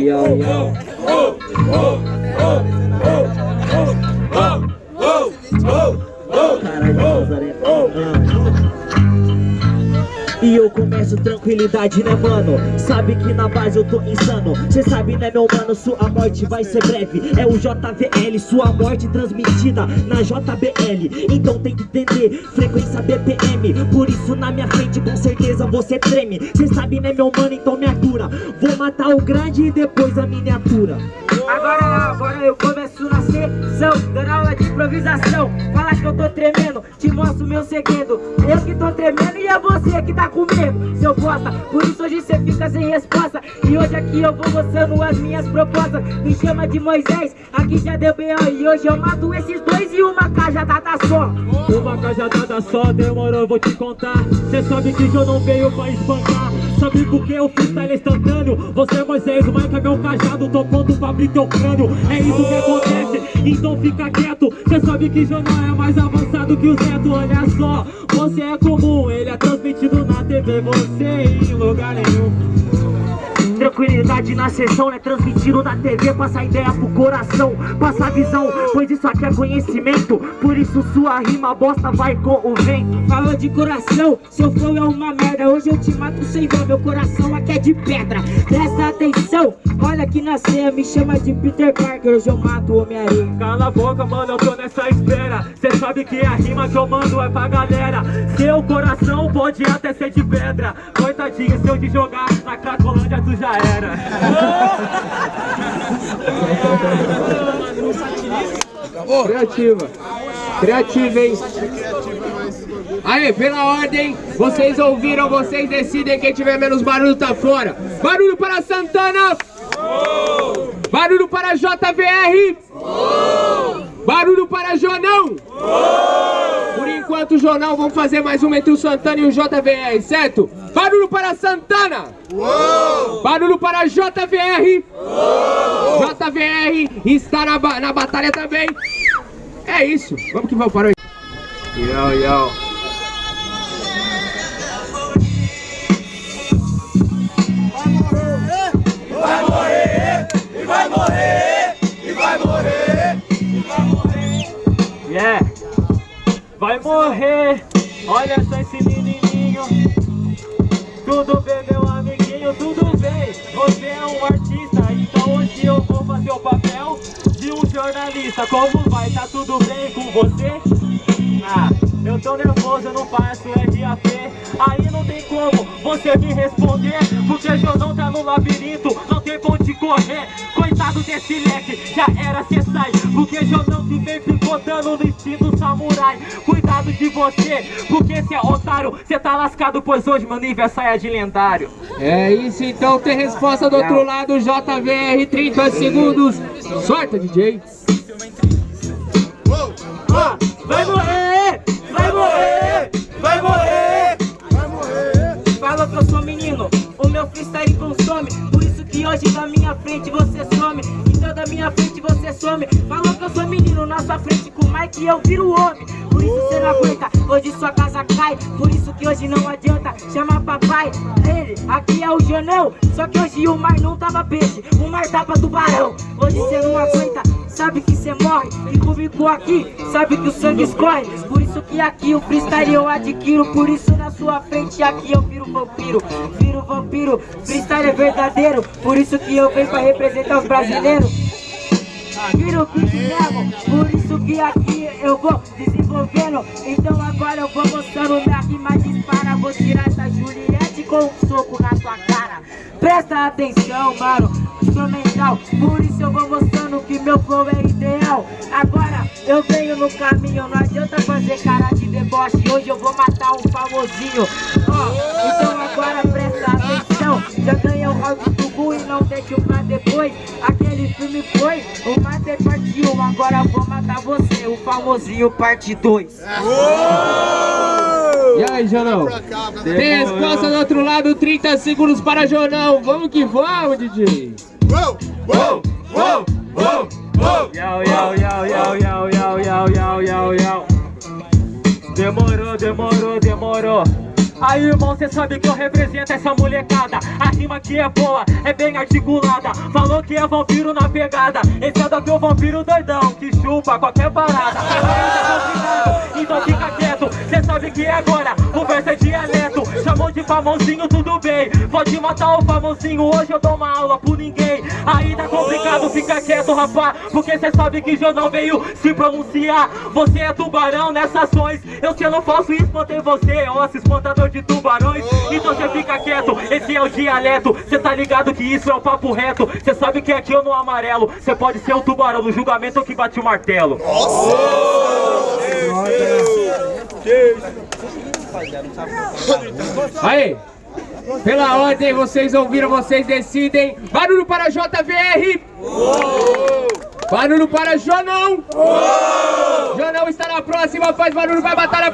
yo, yo, yo. Whoa, whoa, whoa, whoa, whoa, whoa, whoa, whoa, whoa, whoa, whoa, whoa, whoa, whoa, E eu começo tranquilidade, né mano? Sabe que na base eu tô insano. Cê sabe né meu mano, sua morte vai ser breve. É o JVL, sua morte transmitida na JBL Então tem que entender, frequência BPM Por isso na minha frente com certeza você treme. Cê sabe né meu mano, então me atura. Vou matar o grande e depois a miniatura. Agora, agora eu começo na sessão improvisação. Fala que eu tô tremendo, te mostro meu segredo. Eu que tô tremendo e é você que tá com medo Seu bosta, por isso hoje cê fica sem resposta. E hoje aqui eu vou mostrando as minhas propostas. Me chama de Moisés, aqui já deu B.O. E hoje eu mato esses dois e uma cajadada só. Uma cajadada só, demorou, vou te contar. Cê sabe que eu não veio pra espancar Sabe por que o freestyle é instantâneo? Você é Moisés, o Mike é meu cajado Tô pronto pra abrir teu crânio. É isso que acontece, então fica quieto. Cê sabe que jornal é mais avançado que o Zeto Olha só, você é comum Ele é transmitido na TV Você em lugar nenhum Tranquilidade na sessão, né? Transmitindo na TV Passa ideia pro coração, passa visão Pois isso aqui é conhecimento. Por isso sua rima bosta vai com o vento. Falou de coração, seu flow é uma merda. Hoje eu te mato sem dó, meu coração aqui é de pedra. Presta atenção, olha aqui na ceia Me chama de Peter Parker, hoje eu mato o Homem-Aranha Cala a boca, mano, eu tô nessa espera. Cê sabe que a rima que eu mando é pra galera. Seu coração pode até ser de pedra. Coitadinho, se eu te jogar na Cracolândia tu já era Criativa. Criativa, hein? Aí, pela ordem, vocês ouviram, vocês decidem quem tiver menos barulho tá fora. Barulho para Santana! Barulho para JVR! Barulho para Jonão! Por enquanto, Jonão, vamos fazer mais uma entre o Santana e o JVR, certo? Barulho para Santana! Barulho para JVR! JVR está na, ba- na batalha também! É isso, vamos que vamos, parou aí. Yo, yo. Yeah Vai morrer Olha só esse Tudo bem, meu amiguinho, tudo bem Você é um artista, então hoje eu vou fazer o papel de um jornalista Como vai? Tá tudo bem com você? Ah, eu tô nervoso, eu não faço RAP Aí não tem como você me responder Porque não tá no labirinto, onde correr Coitado desse leque, já era cê sai Porque eu não te vem picotando no estilo samurai Cuidado de você, porque cê é otário Cê tá lascado, pois hoje meu nível é saia de lendário É isso, então tem resposta do outro lado, JVR, 30 segundos. Sorta, DJ. Vai morrer! Vai morrer! Vai morrer! Vai morrer! Fala que eu sou menino, o meu freestyle consome Que hoje da minha frente você some. Então da minha frente você some. Falou que eu sou menino, na sua frente com o Mike eu viro homem. Por isso você não aguenta, hoje sua casa cai. Por isso que hoje não adianta chamar papai. Ele, aqui é o Jonão Só que hoje o mar não tava peixe, o mar tava tubarão. Hoje você não aguenta, sabe que cê morre. E comigo aqui, sabe que o sangue escorre. Por isso que aqui o freestyle eu adquiro Por isso sua frente aqui eu viro vampiro Viro vampiro, freestyle é verdadeiro Por isso que eu venho pra representar os brasileiros. Viro o que levo, por isso que aqui eu vou desenvolvendo. Então agora eu vou mostrando minha rima dispara. Vou tirar essa Juliette com um soco na tua cara. Presta atenção, mano, instrumental Por isso eu vou mostrando que meu flow é ideal. Agora eu venho no caminho, famosinho. Ó, então agora presta atenção. Já ganhei o round do Gu e não deixo pra depois. Aquele filme foi, o Master parte 1 Agora eu vou matar você, o famosinho parte 2 E aí, Jonão? Tem resposta do outro lado, 30 segundos para Jonão. Vamos que vamos, DJ. Yau, yau, yau, yau, yau, yau, yau, yau, yau, yau. Demorou, demorou, Aí, irmão, cê sabe que eu represento essa molecada. A rima aqui é boa, é bem articulada. Falou que é vampiro na pegada. Esse é daqui o vampiro doidão Que chupa qualquer parada Então fica quieto Cê sabe que agora o verso é dialeto. Chamou de famosinho, tudo bem. Pode matar o famosinho, hoje eu dou uma aula por ninguém. Aí tá complicado, fica quieto, rapá Porque cê sabe que eu não veio se pronunciar. Você é tubarão nessas ações. Eu sendo falso e espantei você Osso espantador de tubarões. Então cê fica quieto, esse é o dialeto. Cê tá ligado que isso é o papo reto. Cê sabe que aqui eu no amarelo. Cê pode ser o tubarão no julgamento que bate o martelo Aí, pela ordem, vocês ouviram, vocês decidem. Barulho para JVR! Barulho para Jonão! Jonão está na próxima, faz barulho, vai batalha